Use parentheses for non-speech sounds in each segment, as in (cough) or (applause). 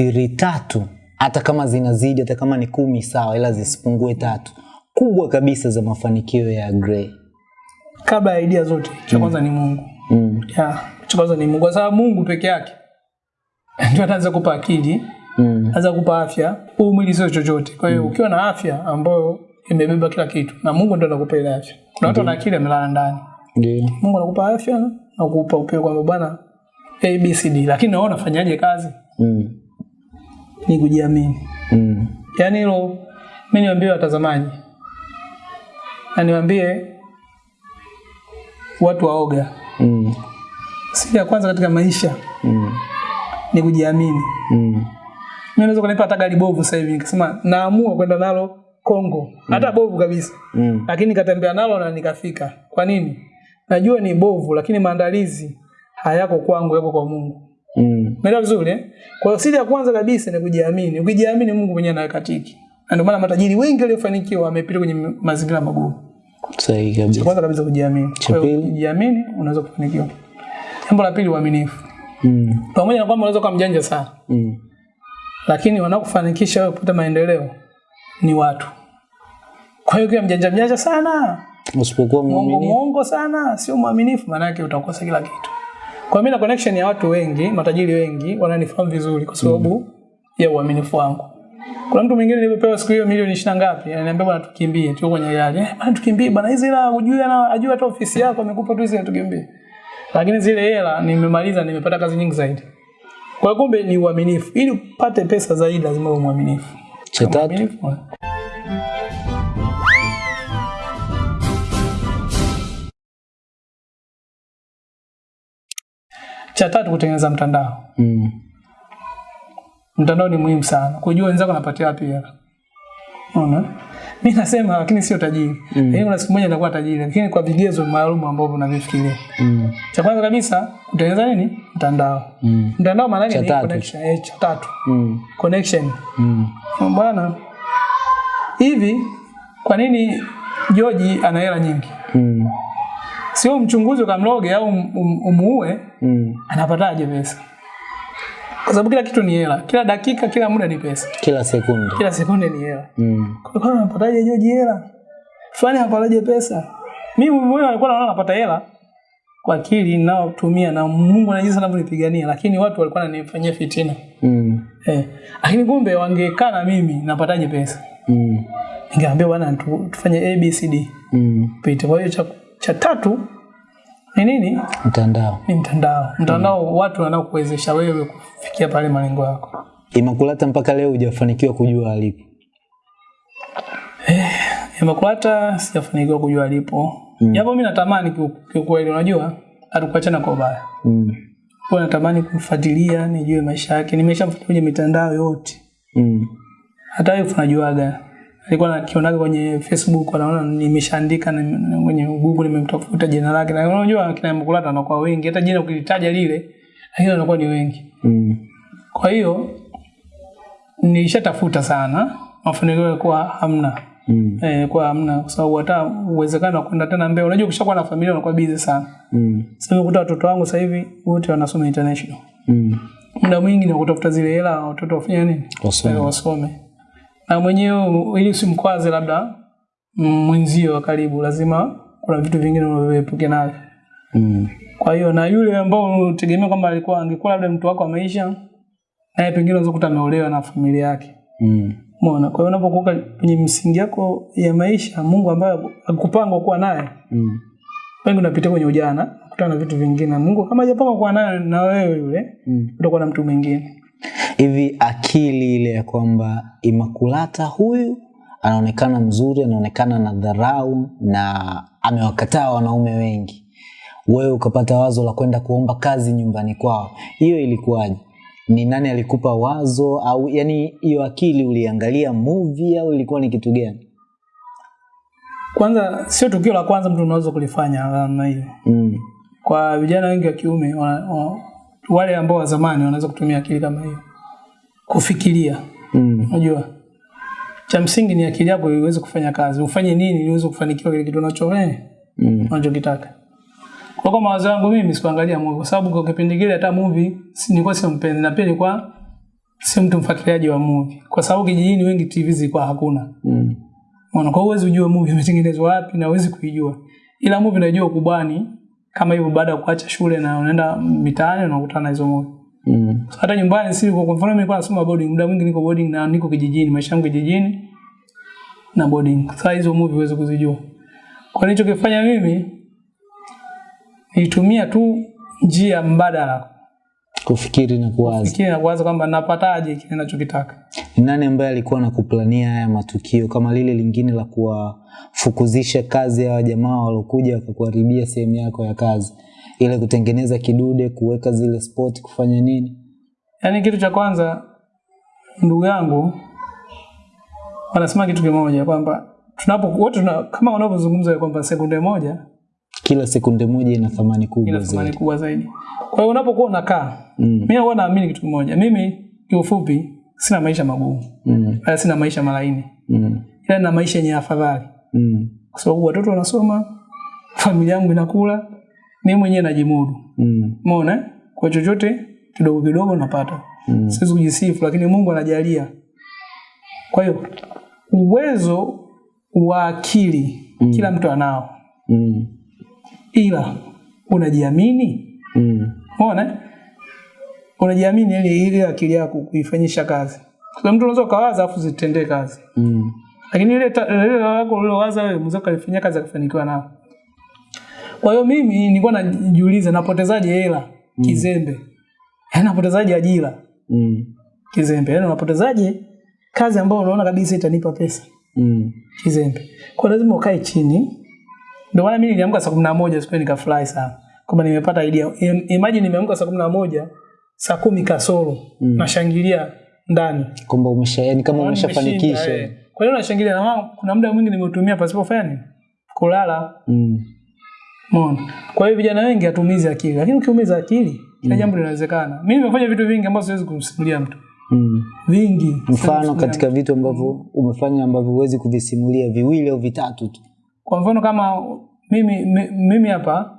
siri tatu. Hata kama zinazidi hata kama ni kumi sawa ila zisipungue tatu. Kubwa kabisa za mafanikio ya Gray kabla ya idea zote cha kwanza ni Mungu. Mm. ya cha kwanza ni Mungu. Kwa sababu Mungu peke yake (laughs) ndio ataanza kupa akili Mm. anaweza kupa afya. Huu mwili sio chochote. Kwa hiyo mm. ukiwa na afya ambayo imebeba kila kitu na Mungu ndio anakupa ile afya. Kuna watu wana akili amelala ndani. Ndio. Mungu anakupa afya na kukupa upeo kwamba bwana ABCD lakini naona unafanyaje kazi? Mm. Ni kujiamini Mm. yaani hilo mimi niwaambie watazamaji na niwaambie watu waoga Mm. siri ya kwanza katika maisha Mm. ni kujiamini Mm. mimi naweza kunipa hata gari bovu sasa hivi nikasema naamua kwenda nalo Kongo hata bovu kabisa Mm. lakini nikatembea nalo na nikafika kwa nini najua ni bovu lakini maandalizi hayako kwangu yako kwa Mungu Mm. Umeelewa vizuri eh? Kwa hiyo siri ya kwanza kabisa ni kujiamini. Ukijiamini Mungu mwenyewe anaweka tiki. Na ndio maana matajiri wengi waliofanikiwa wamepita kwenye mazingira magumu. Sahihi kabisa. kwanza kabisa kujiamini. Kwa hiyo pili? kujiamini unaweza kufanikiwa. Jambo la pili uaminifu. Mm. Pamoja na kwamba unaweza kuwa mjanja sana, Mm. lakini wanaokufanikisha wewe kupata maendeleo ni watu. Kwa hiyo ukiwa mjanja mjanja sana, Usipokuwa mwaminifu. mwongo sana, sio mwaminifu, maana yake utakosa kila kitu. Kwa mimi na connection ya watu wengi, matajiri wengi wananifahamu vizuri kwa sababu mm. ya uaminifu wangu. Kuna mtu mwingine nilipopewa siku hiyo milioni 20 ngapi, ananiambia bwana tukimbie, tuko kwenye gari. Eh, bwana tukimbie bwana, hizi hela hujui ana ajua hata ofisi yako amekupa tu hizi tukimbie. Lakini zile hela nimemaliza, nimepata kazi nyingi zaidi. Kwa kumbe ni uaminifu. Ili upate pesa zaidi lazima uwe mwaminifu. Cha tatu. Cha tatu kutengeneza mtandao. Mm. Mtandao ni muhimu sana. Kujua wenzako wanapatia wapi hela. Unaona? Mimi nasema lakini sio tajiri. Mm. Yaani kuna siku moja nitakuwa tajiri, lakini kwa vigezo maalum ambavyo unavifikiria. Mm. Cha kwanza kabisa kutengeneza nini? Mtandao. Mm. Mtandao maana yake ni connection. Eh, cha tatu. Mm. Connection. Mm. Bwana. Hivi kwa nini George ana hela nyingi? Mm. Sio mchunguzi ukamloge au um, um, umuue, Mm. anapataje pesa? Kwa sababu kila kitu ni hela. Kila dakika, kila muda ni pesa. Kila sekunde. Kila sekunde ni hela. Mm. Kwa hiyo anapataje George hela? Fulani anapataje pesa? Mimi mwenyewe alikuwa naona napata hela kwa akili ninayotumia na Mungu na sana kunipigania, lakini watu walikuwa wananifanyia fitina. Mm. Eh. Lakini kumbe wangekaa na mimi napataje pesa? Mm. Ningeambia bwana tu, tufanye ABCD. Mm. Pite. Kwa hiyo cha, cha tatu ni nini? Mtandao. Ni mtandao. Mtandao mm. watu wanaokuwezesha wewe kufikia pale malengo yako. Imakulata mpaka leo hujafanikiwa kujua alipo. Eh, Imakulata sijafanikiwa kujua alipo. Mm. Japo mimi natamani kiu- kiukweli unajua hatukuachana kwa ubaya. Mm. Kwa natamani kumfuatilia, nijue maisha yake. Nimeshamfuatilia kwenye mitandao yote. Mm. Hata wewe unajuaga. Alikuwa nakionaga kwenye Facebook anaona nimeshaandika na- kwenye Google nimemtafuta jina lake. Na unajua kina Mkulata wanakuwa wengi. Hata jina ukilitaja lile lakini wanakuwa ni wengi. Mm. Kwa hiyo nilishatafuta sana, mafanikio yalikuwa hamna. Mm. Eh, kwa hamna kwa sababu hata uwezekano wa kwenda tena mbele. Unajua ukishakuwa na familia unakuwa busy sana. Mm. Sasa nimekuta watoto wangu sasa hivi wote wanasoma international. Mm. Muda mwingi ni kutafuta zile hela watoto wafanye nini? Wasome. Ili wasome. Na mwenyewe ili usimkwaze labda mwenzio wa karibu lazima kuna vitu vingine unavyoepuke navyo. Mm. Kwa hiyo na yule ambao unategemea kwamba alikuwa angekuwa labda mtu wako wa maisha naye pengine unaweza kukuta ameolewa na familia yake. Mm. Umeona? Kwa hiyo unapokuwa kwenye msingi yako ya maisha, Mungu ambaye akupanga kuwa naye, Mm. wengi unapitia kwenye ujana, kutana na vitu vingine. Mungu kama hajapanga kuwa naye na wewe yule, Mm. utakuwa na mtu mwingine. Hivi akili ile ya kwamba Imakulata huyu anaonekana mzuri, anaonekana na dharau na amewakataa wanaume wengi, wewe ukapata wazo la kwenda kuomba kazi nyumbani kwao, hiyo ilikuwaje? Ni nani alikupa wazo au yani hiyo akili uliangalia movie au ilikuwa ni kitu gani? Kwanza sio tukio la kwanza mtu unaweza kulifanya namna hiyo. Mm. Kwa vijana wengi wa kiume wa, wa, wale ambao wa zamani wanaweza kutumia akili kama hiyo kufikiria. Unajua? Mm. Cha msingi ni akili yako iweze kufanya kazi. Ufanye nini ili uweze kufanikiwa kile kitu unacho wewe? Mm. unachokitaka. Kwa kwa mawazo yangu mimi sikuangalia movie kwa sababu kwa kipindi kile hata movie si nilikuwa mpenzi na pia nilikuwa si mtu mfuatiliaji wa movie kwa sababu kijijini wengi TV zilikuwa hakuna. Mm. Unaona, kwa uwezo ujue movie imetengenezwa wapi na uwezi kuijua. Ila movie unajua kubani kama hivyo baada ya kuacha shule na unaenda mitaani unakutana na hizo movie. Mm. Hata nyumbani si kwa mfano mimi nilikuwa nasoma boarding, muda mwingi niko boarding na niko kijijini, maisha yangu kijijini na boarding. Sasa hizo movie huwezi kuzijua. Kwa nini nilichokifanya mimi nilitumia tu njia mbadala Kufikiri na kuwaza. Kufikiri na kuwaza kwamba napataje kile ninachokitaka. Ni nani ambaye alikuwa anakuplania haya matukio kama lile lingine la kuwafukuzisha kazi ya jamaa waliokuja wakakuharibia sehemu yako ya kazi, ile kutengeneza kidude, kuweka zile spot, kufanya nini? Yaani kitu cha kwanza ndugu yangu wanasema kitu kimoja kwamba tunapo wote tuna, kama wanavyozungumza kwamba sekunde moja Kila sekunde moja ina thamani kubwa ina thamani kubwa zaidi. Kwa hiyo unapokuwa unakaa, Mm. mimi huwa naamini kitu kimoja. Mimi kiufupi sina maisha magumu. Mm. Wala sina maisha malaini. Mm. Ila na maisha yenye afadhali. Mm. Kwa sababu watoto wanasoma, familia yangu inakula, mimi mwenyewe najimudu. Mm. Umeona? eh? Kwa chochote kidogo kidogo napata. Mm. Siwezi kujisifu lakini Mungu anajalia. Kwa hiyo uwezo wa akili Mm. kila mtu anao. Mm. Ila unajiamini? Mm. Umeona? eh? Unajiamini ile ile akili yako kuifanyisha kazi. Kwa mtu unaweza ukawaza afu zitendee kazi. Mm. Lakini ile ta- ile lako ulilowaza wewe mzee kalifanyia kazi akafanikiwa nao. Kwa hiyo mimi nilikuwa najiuliza napotezaje hela kizembe. Yaani napotezaje ajira Mm. kizembe. Yaani unapotezaje kazi ambayo unaona kabisa itanipa pesa Mm. kizembe. Kwa lazima ukae chini. Ndio maana mimi niliamka saa 11 siku nikafurahi sana. Kama nimepata idea. Imagine nimeamka saa 11 saa kumi kasoro Mm. nashangilia ndani. Kwamba umesha yani kama umeshafanikisha. eh. Kwa hiyo nashangilia na kuna muda mwingi nimeutumia pasipo fanya? Kulala. Mm. Umeona? Kwa hiyo vijana wengi hatumizi akili, lakini ukiumiza akili kila jambo linawezekana. Mimi nimefanya vitu vingi ambavyo siwezi kumsimulia mtu. Mm. Vingi. Mfano katika vitu ambavyo umefanya ambavyo huwezi kuvisimulia viwili au vitatu tu. Kwa mfano kama mimi mimi hapa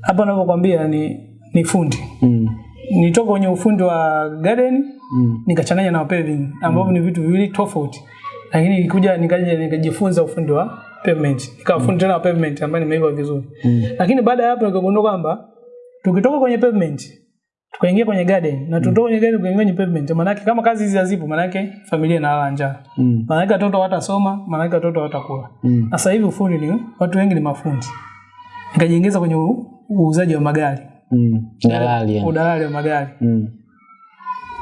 hapa ninavyokuambia ni ni fundi. Mm. Nitoka kwenye ufundi wa garden Mm. nikachanganya na paving ambavyo ni vitu viwili tofauti. Lakini nilikuja nikaja nikajifunza ufundi wa pavement. Nikawa fundi tena pavement ambayo nimeiva vizuri. Mm. Lakini baada ya hapo nikagundua kwamba tukitoka kwenye pavement tukaingia kwenye garden na tutoka kwenye garden tukaingia kwenye pavement maana yake kama kazi hizi hazipo maana yake familia inalala njaa. Mm. Maana yake watoto watasoma maana yake watoto watakula Mm. Sasa hivi ufundi ni watu wengi ni mafundi. Nikajiingiza kwenye uuzaji wa magari, Mm. Dalali udalali wa magari. Mm.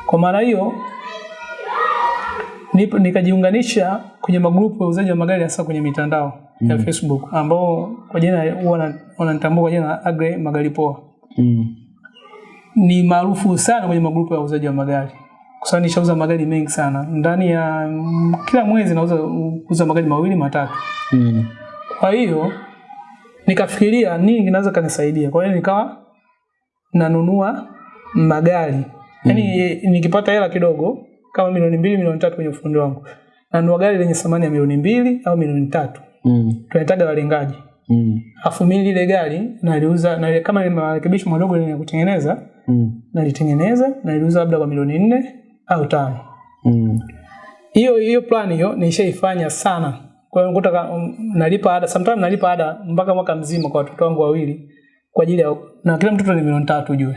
Kwa maana hiyo nikajiunganisha kwenye magrupu ya uuzaji wa magari hasa kwenye mitandao mm. ya Facebook ambao kwa jina huwa wananitambua kwa jina Agre Magari Poa. Mm. Ni maarufu sana kwenye magrupu ya uuzaji wa magari. Kwa sababu nishauza magari mengi sana. Ndani ya mm, kila mwezi nauza uza magari mawili matatu. Mm. Kwa hiyo nikafikiria nini kinaweza kanisaidia. Kwa hiyo nikawa nanunua magari. Yaani nikipata hela kidogo kama milioni mbili, milioni tatu kwenye ufundi wangu. nanua gari lenye thamani ya milioni mbili au milioni tatu. Mm. tunahitaga walengaji. Mm. Afu mimi lile gari naliuza na kama marekebisho madogo lenye kutengeneza, Mm. nalitengeneza naliuza labda kwa milioni nne au tano. Mm. hiyo hiyo plan hiyo nishaifanya sana kwa hiyo um, nalipa ada sometimes nalipa ada mpaka mwaka mzima kwa watoto wangu wawili kwa ajili ya na kila mtoto ni milioni tatu juu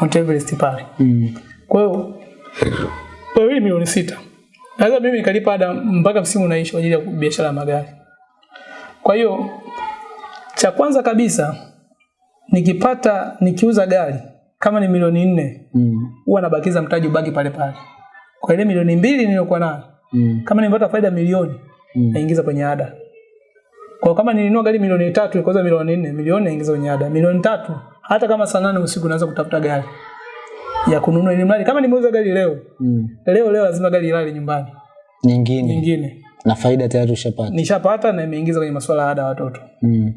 Mount Everest pale Mm. kwa hiyo wawili milioni sita naweza mimi nikalipa ada mpaka msimu unaisha kwa ajili ya biashara ya magari kwa hiyo cha kwanza kabisa nikipata nikiuza gari kama ni milioni nne Mm. huwa nabakiza mtaji ubaki pale pale kwa ile milioni mbili niliyokuwa nayo Mm. kama nimepata faida milioni Mm. naingiza kwenye ada. Kwa kama nilinunua gari milioni tatu ikauza milioni nne, milioni naingiza kwenye ada. Milioni tatu hata kama saa nane usiku naweza kutafuta gari ya kununua ili mradi kama nimeuza gari leo, Mm. leo leo lazima gari ilale nyumbani. Nyingine Nyingine na faida tayari ushapata. nishapata na imeingiza kwenye masuala ya ada ya watoto. Mm.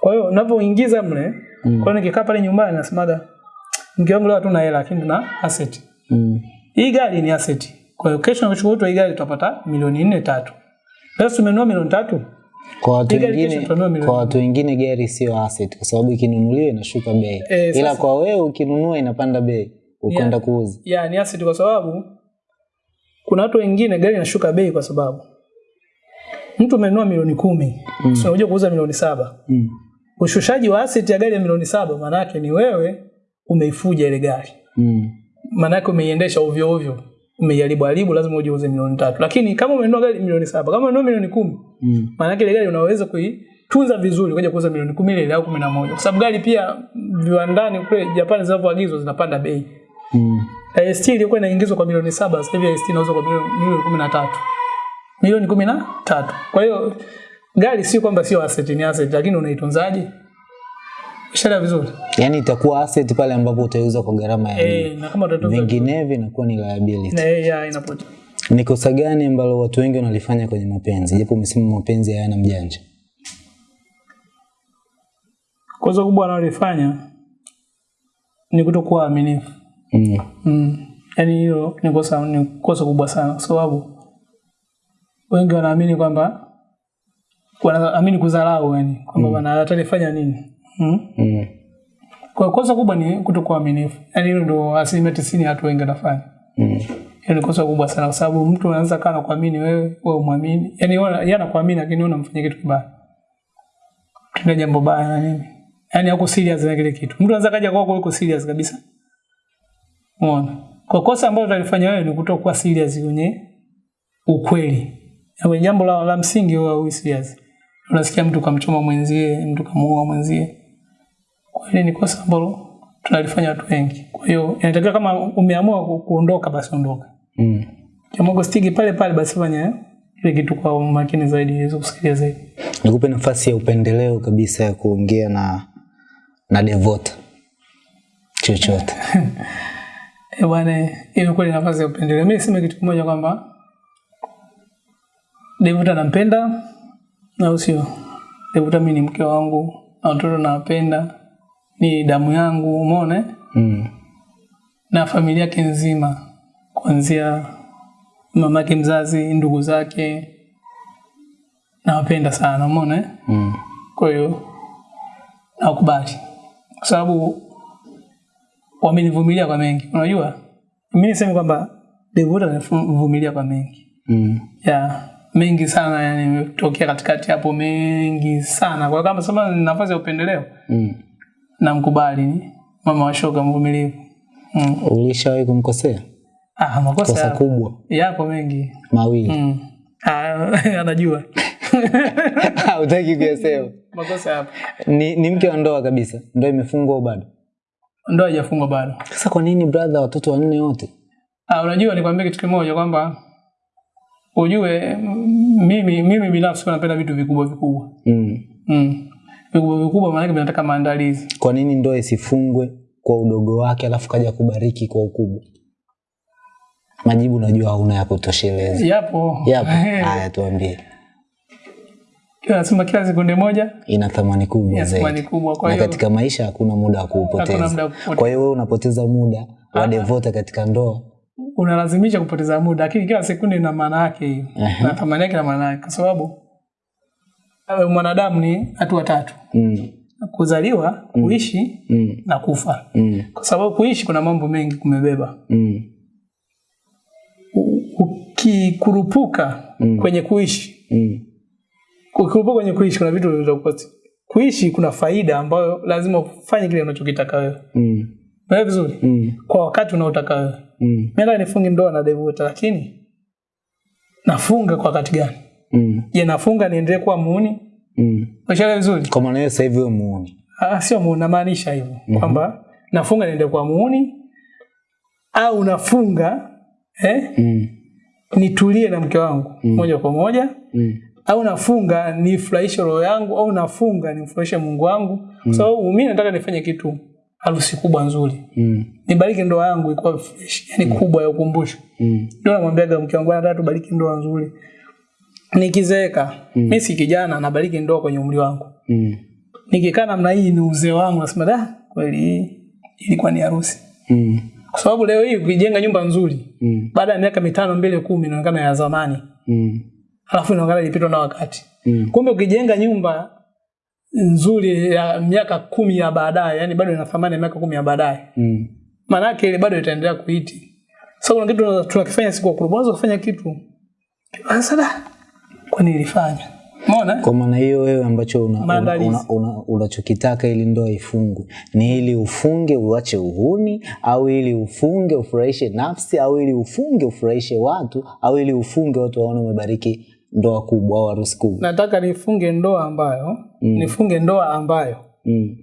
Kwa hiyo unapoingiza mle, Mm. kwa hiyo nikikaa pale nyumbani nasemaga mke wangu leo hatuna hela lakini tuna asset. Mm. Hii gari ni asset. Kwa hiyo kesho nakuchukua hii gari tutapata milioni nne tatu. sasa tumenunua milioni tatu. Kwa watu wengine kwa watu wengine gari sio asset kwa sababu ikinunuliwa inashuka bei. e, Ila kwa wewe ukinunua inapanda bei. Ukwenda kuuza. Ya ni asset kwa sababu kuna watu wengine gari inashuka bei kwa sababu. Mtu amenunua milioni kumi. Mm. so unakuja kuuza milioni saba. Mm. ushushaji wa asset ya gari ya milioni saba maana yake ni wewe umeifuja ile gari. Mm. maana yake umeiendesha ovyo ovyo. Umeiharibu haribu lazima uje uuze milioni tatu. Lakini kama umenunua gari milioni saba kama umenunua milioni kumi Mm. maana yake ile gari unaweza kuitunza vizuri ukaja kuuza milioni kumi ile au kumi na moja. Kwa sababu gari pia viwandani kule Japani zinavyoagizwa zinapanda bei Mm. AST ilikuwa inaingizwa kwa milioni saba sasa hivi AST inauzwa kwa milioni kumi na tatu. Milioni kumi na tatu. Kwa hiyo gari sio kwamba sio asset ni asset lakini unaitunzaje? Ishara vizuri. Yaani itakuwa asset pale ambapo utaiuza kwa gharama ya eh na kama utatunza vinginevyo inakuwa ni liability. Na eh, ya inapotea. Ni kosa gani ambalo watu wengi wanalifanya kwenye mapenzi? Japo umesema mapenzi hayana mjanja. Kosa kubwa analifanya ni kutokuwa waaminifu mm. mm. yaani hilo ni kosa ni kosa kubwa sana kwa sababu wengi wanaamini kwamba wanaamini kudharau yani kwamba mm. wanatafanya nini mm? Mm. kwa kosa kubwa ni kutokuwa waaminifu yaani hilo ndo asilimia tisini watu wengi wanafanya Mm. hiyo ni kosa kubwa sana kwa sababu mtu anaanza kana kuamini wewe wewe umwamini yaani yeye anakuamini lakini wewe unamfanyia kitu kibaya Tuna jambo baya na nini yaani hauko serious na kile kitu mtu anaweza kaja kwako yuko serious kabisa umeona? Kwa kosa ambalo utalifanya wewe ni kutokuwa serious kwenye ukweli. Kwenye jambo la, la msingi wa huwi serious. Unasikia mtu kamchoma mwenzie mtu kamuua mwenzie. Kwa hiyo ni kosa ambalo tunalifanya watu wengi. Kwa hiyo inatakiwa kama umeamua kuondoka basi ondoka. Mm. kama stiki pale pale basi fanya ile kitu kwa umakini zaidi ili kusikia zaidi. Nikupe nafasi ya upendeleo kabisa ya kuongea na na devota. Chochote (laughs) Eh bwana, hiyo kweli nafasi ya upendeleo. Mimi niseme kitu kimoja kwamba Devuta nampenda na usio. Devuta mimi ni mke wangu na watoto nawapenda, ni damu yangu, umeona? mm. Na familia yake nzima, kuanzia mamake mzazi, ndugu zake, nawapenda sana, umeona? Mm. Kwa hiyo nakubali, kwa sababu wamenivumilia kwa mengi. Unajua, mimi niseme kwamba Devota amenivumilia kwa mengi Mm. ya mengi sana, yani imetokea katikati hapo mengi sana. Kwa kama sema ni nafasi ya upendeleo, Mm. namkubali mama wa shoga mvumilivu. Mm. ulishawahi kumkosea Ah, makosa kosa kubwa yapo mengi mawili mm. Ah, (laughs) anajua (laughs) utaki kuyasema makosa yapo, ni, ni mke wa ndoa kabisa ndoa imefungwa bado ndoa haijafungwa bado. sasa kwa nini brother watoto wanne wote Ah, unajua nikwambie kitu kimoja kwamba ujue mm, mimi mimi binafsi napenda vitu vikubwa vikubwa. mm. Mm. Vikubwa vikubwa maana yake vinataka maandalizi. kwa nini ndoa isifungwe kwa udogo wake alafu kaja kubariki kwa ukubwa majibu najua hauna ya kutosheleza Yapo. yapo (laughs) haya tuambie nasema kila sekunde moja ina thamani kubwa zaidi kubwa. Kwa na hiyo katika maisha hakuna muda wa kuupoteza kwa hiyo wewe unapoteza muda wa devota katika ndoa unalazimisha kupoteza muda, lakini kila sekunde ina maana yake hiyo. Na thamani yake na maana yake kwa sababu mwanadamu ni hatua tatu. mm. Kuzaliwa, kuishi Mm. na kufa. Mm. Kwa sababu kuishi kuna mambo mengi kumebeba. Mm. Ukikurupuka Mm. kwenye kuishi Mm. Ukikurupuka kwenye kuishi kuna vitu vitakukosa. Kuishi kuna faida ambayo lazima ufanye kile unachokitaka wewe. Mm. Unaelewa vizuri? Mm. Kwa wakati unaotaka wewe. Mm. Mimi nifunge ndoa na Devota lakini nafunga kwa wakati gani? Mm. Je, nafunga niendelee kuwa muuni? Mm. Unaelewa vizuri? kwa maana sasa hivi wewe muuni Ah, sio muuni namaanisha hivyo mm -hmm. kwamba nafunga niendelee kuwa muuni au nafunga eh, mm. nitulie na mke wangu mm. moja kwa moja Mm. Au nafunga nifurahishe roho yangu au nafunga nimfurahishe Mungu wangu kwa sababu mimi nataka nifanye kitu harusi kubwa nzuri Mm. nibariki ndoa yangu ikuwa fresh yani mm. kubwa ya ukumbusho Mm. ndio namwambiaga mke wangu nataka tubariki ndoa nzuri nikizeeka mimi si kijana nabariki ndoa kwenye umri wangu Mm. nikikaa namna hii ni uzee wangu nasema da kweli ilikuwa ni harusi Mm. kwa sababu leo hii ukijenga nyumba nzuri Mm. baada ya miaka mitano mbele kumi inaonekana ya zamani Mm. Halafu inaonekana ilipitwa na wakati Mm. kumbe ukijenga nyumba nzuri ya miaka kumi ya baadaye yani bado ina thamani ya miaka kumi ya baadaye Mm. maana yake ile bado itaendelea kuiti. Sasa kuna kitu tunakifanya siku kwa kurubu, unaweza kufanya kitu sasa da, kwa nini ilifanya? Umeona? kwa maana hiyo wewe ambacho una- una- una- una- unachokitaka ili ndoa ifungwe ni ili ufunge uache uhuni au ili ufunge ufurahishe nafsi au ili ufunge ufurahishe watu au ili ufunge watu waone umebariki ndoa kubwa au harusi kubwa Nataka nifunge ndoa ambayo mm. nifunge ndoa ambayo mm.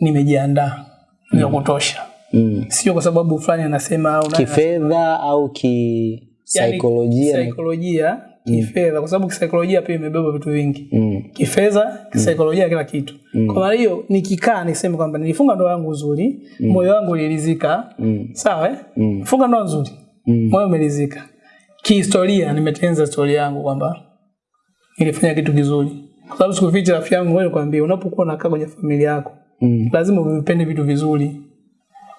nimejiandaa mm. ya kutosha, mm. sio kwa sababu fulani anasema au kifedha au yani kisaikolojia na- kisaikolojia, kifedha, kwa sababu kisaikolojia pia imebeba vitu vingi mm. kifedha, kisaikolojia, mm. kila kitu. mm. Kwa maana hiyo nikikaa niseme kwamba nilifunga ndoa yangu nzuri, mm. moyo wangu uliridhika, Mm. sawa eh? Mm. Funga ndoa nzuri, Mm. moyo umeridhika. Kihistoria nimetengeneza historia yangu kwamba nilifanya kitu kizuri, kwa sababu sikuficha rafiki yangu, wewe nikwambie, unapokuwa unakaa kwenye familia yako Mm. lazima uvipende vitu vizuri.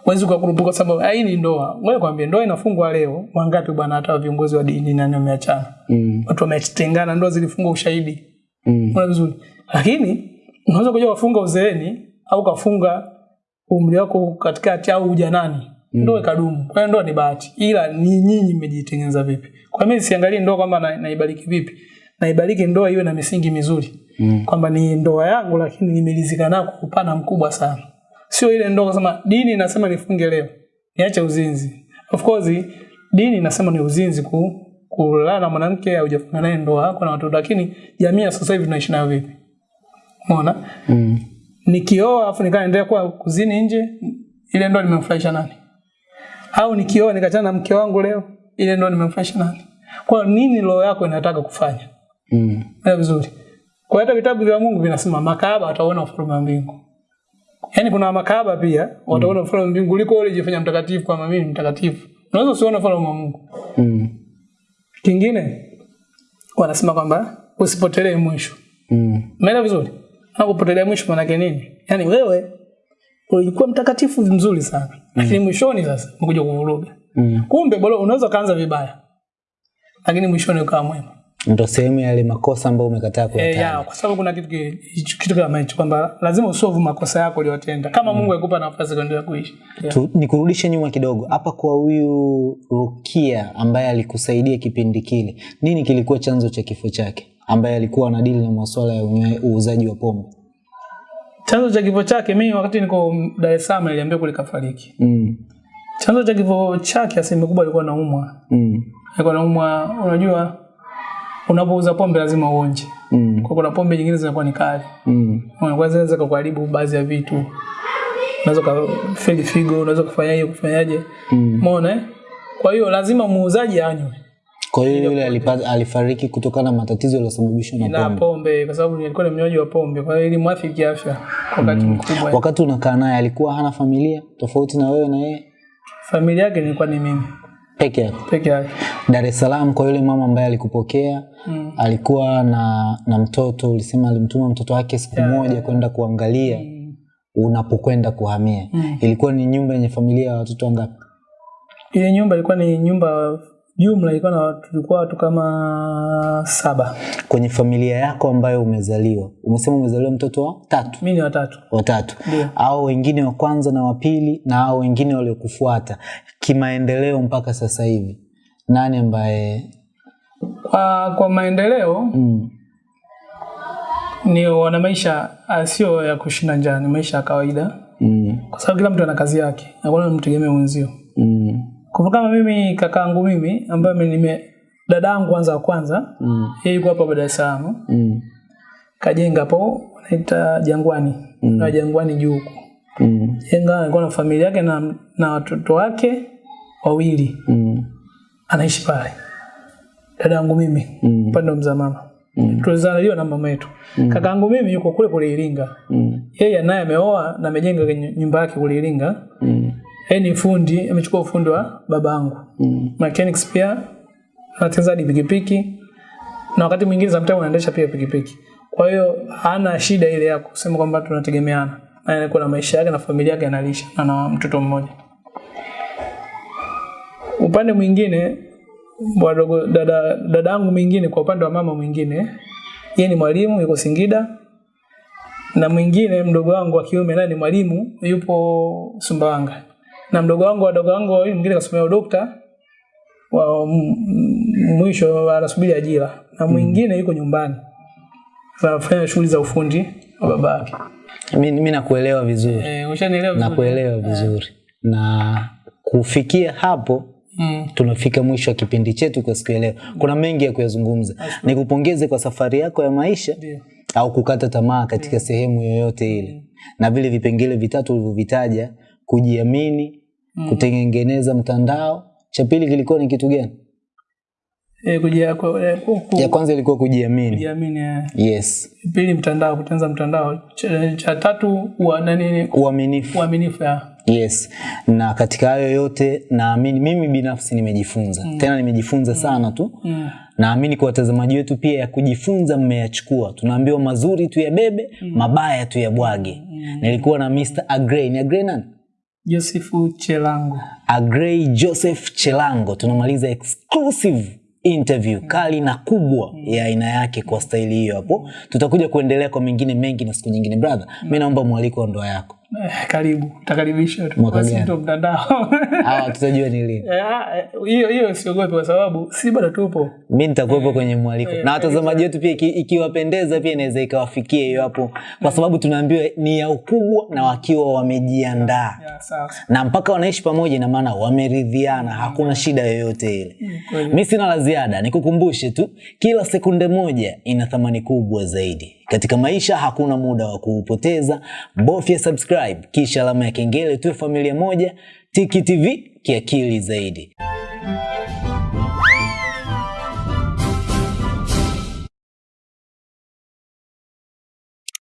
Huwezi kukurupuka kwa sababu "Ah, hii ni ndoa. Wewe kwambie ndoa inafungwa leo. Wangapi bwana hata viongozi wa dini nani wameachana? Mm. Watu wametengana, ndoa zilifungwa ushahidi. Mm. una vizuri. Lakini unaweza kuja kufunga uzeeni au kafunga umri wako katikati au ujanani. Ndoa ikadumu. Kwa hiyo ndoa ni bahati. Ila ni nyinyi mmejitengeneza vipi? Kwa mimi siangalie ndoa kwamba na, naibariki vipi. Naibariki ndoa iwe na misingi mizuri. Mm. Kwamba ni ndoa yangu lakini nimelizika nayo kwa upana mkubwa sana. Sio ile ndoa kusema dini inasema nifunge leo. Niache uzinzi. Of course dini inasema ni uzinzi ku kulala na mwanamke au hujafunga naye ndoa yako na watoto lakini jamii ya sasa hivi tunaishi nayo vipi? Umeona? Mm. Nikioa afu nikaendelea kuwa kuzini nje, ile ndoa nimemfurahisha nani? Au nikioa nikachana na mke wangu leo, ile ndio nimemfanya nani? Kwa nini roho yako inataka kufanya? Mm. Na vizuri. Kwa hata vitabu vya Mungu vinasema makahaba wataona ufalme wa mbingu. Yaani kuna makahaba pia wataona ufalme wa mbingu kuliko wale jifanya mtakatifu kama mimi mtakatifu. Unaweza usione ufalme wa Mungu. Mm. Kingine wanasema kwamba usipotelee mwisho. Mm. Umeelewa vizuri? Na kupotelea mwisho maana yake nini? Yaani wewe ulikuwa mtakatifu mzuri sana. Lakini mm. mwishoni sasa umekuja kuvuruga. Mm. Kumbe bora unaweza kaanza vibaya. Lakini mwishoni ukawa mwema. ndo sehemu ya yale makosa ambayo umekataa kuyatenda. Eh, kwa sababu kuna kitu ki- kitu kama hicho kwamba lazima usolve makosa yako uliyotenda kama mm. Mungu akupa nafasi kuendelea kuishi. Yeah. Tu, nikurudishe nyuma kidogo hapa kwa huyu Rukia ambaye alikusaidia kipindi kile, nini kilikuwa chanzo cha kifo chake, ambaye alikuwa anadili na masuala ya uuzaji wa pombe? Chanzo cha kifo chake mimi wakati niko Dar es Salaam niliambiwa kule kafariki. mm. Chanzo cha kifo chake asilimia kubwa alikuwa anaumwa. Mm. Alikuwa anaumwa, unajua unapouza pombe lazima uonje. Mm. Kwa kuna pombe nyingine zinakuwa ni kali. Mm. Unaweza zinaweza kukuharibu baadhi ya vitu. Unaweza kufeli figo, unaweza kufanyaje kufanyaje. Mm. Umeona? eh? Kwa hiyo lazima muuzaji anywe Kwa hiyo yule alipata, alifariki kutokana na matatizo yaliyosababishwa na na pombe. pombe kwa sababu nilikuwa ni mnywaji wa pombe. Kwa hiyo ilimwathiri kiafya kwa wakati mkubwa. Wakati unakaa naye alikuwa hana familia tofauti na wewe na yeye Familia yake nilikuwa ni mimi peke yake. peke yake. Dar es Salaam kwa yule mama ambaye alikupokea Mm. alikuwa na na mtoto, ulisema alimtuma mtoto wake siku yeah. moja kwenda kuangalia mm. unapokwenda kuhamia. Mm. Ilikuwa ni nyumba yenye familia ya watoto wangapi? Ile nyumba ilikuwa ni nyumba jumla ilikuwa na tulikuwa watu kama saba. Kwenye familia yako ambayo umezaliwa, umesema umezaliwa mtoto wa tatu? Mimi ni watatu. watatu, au wengine wa kwanza na wa pili na au wengine waliokufuata kimaendeleo mpaka sasa hivi, nani ambaye? Kwa, kwa maendeleo mm, ni wana maisha ah, sio ya kushinda njaa, ni maisha ya kawaida, mm, kwa sababu kila mtu ana kazi yake, hakuna mtegemea mwenzio. mm, Kwa kama mimi kakaangu mimi ambaye mimi nime dadangu kwanza wa kwanza mm, yeye yuko hapa Dar es Salaam. Mm, kajenga hapo wanaita Jangwani. Mm. na Jangwani juu huko. Mm, jenga alikuwa na familia yake na, na watoto wake wawili. Mm, anaishi pale. Dadangu mimi mm, upande wa mzaa mama. Mm. tulizaliwa na mama yetu. Mm. kakaangu mimi yuko kule kule Iringa. Mm, yeye naye ameoa na amejenga nyumba yake kule Iringa. Mm, yeye ni fundi amechukua ufundi wa babangu mm, mechanics pia anatengeneza hadi pikipiki na wakati mwingine sometimes anaendesha pia pikipiki. Kwa hiyo hana shida ile ya kusema kwamba tunategemeana. Na yeye kuna maisha yake na familia yake analisha na na mtoto mmoja. Upande mwingine wadogo dada dadangu mwingine kwa upande wa mama mwingine yeye ni mwalimu yuko Singida na mwingine mdogo wangu wa kiume naye ni mwalimu yupo Sumbawanga. Na mdogo wangu wadogo wangu wawili mwingine kasomea udokta wa mwisho anasubiri ajira. Na mwingine yuko nyumbani. Anafanya shughuli za ufundi wa babake Mimi mi nakuelewa vizuri. Eh ushanielewa vizuri? Nakuelewa vizuri. Na kufikia hapo mm. tunafika mwisho wa kipindi chetu kwa siku ya leo. Kuna mengi ya kuyazungumza. Nikupongeze kwa safari yako ya maisha ndio. au kukata tamaa katika sehemu yoyote ile. Na vile vipengele vitatu ulivyovitaja kujiamini kutengeneza mtandao. Cha pili kilikuwa ni kitu gani? Eh kujia kwa e, ku- ku- ya kwanza ilikuwa kujiamini. Kujiamini eh. yes. Pili mtandao kutengeneza mtandao. Cha, cha tatu wa nani uaminifu. Uaminifu ya. Yes. Na katika hayo yote naamini mimi binafsi nimejifunza. Mm. tena nimejifunza sana tu. Mm. naamini kwa watazamaji wetu pia ya kujifunza mmeyachukua. Tunaambiwa mazuri tu yabebe mabaya tuyabwage. Nilikuwa na Mr. Agrey. Ni Agrey nani Josefu Chelango. Agrey Joseph Chelango. Tunamaliza exclusive interview kali na kubwa mm. ya aina yake kwa staili hiyo hapo. Tutakuja kuendelea kwa mengine mengi na siku nyingine. Brother mi naomba mwaliko wa ndoa yako eh, karibu. Takaribisha tu. Mtandao. (laughs) Tutajua ni lini. Eh, ah, eh, hiyo hiyo siogope kwa sababu si bado tupo. Mi nitakuwepo kwenye mwaliko. Na watazamaji wetu pia ikiwapendeza pia inaweza ikawafikia hiyo hapo. Kwa sababu tunaambiwa ni ya ukubwa na wakiwa wamejiandaa. Na mpaka wanaishi pamoja ina maana wameridhiana. Hakuna shida yoyote ile. Mi sina la ziada. Nikukumbushe tu kila sekunde moja ina thamani kubwa zaidi katika maisha hakuna muda wa kuupoteza bofya subscribe kisha alama ya kengele tuwe familia moja tiki tv kiakili zaidi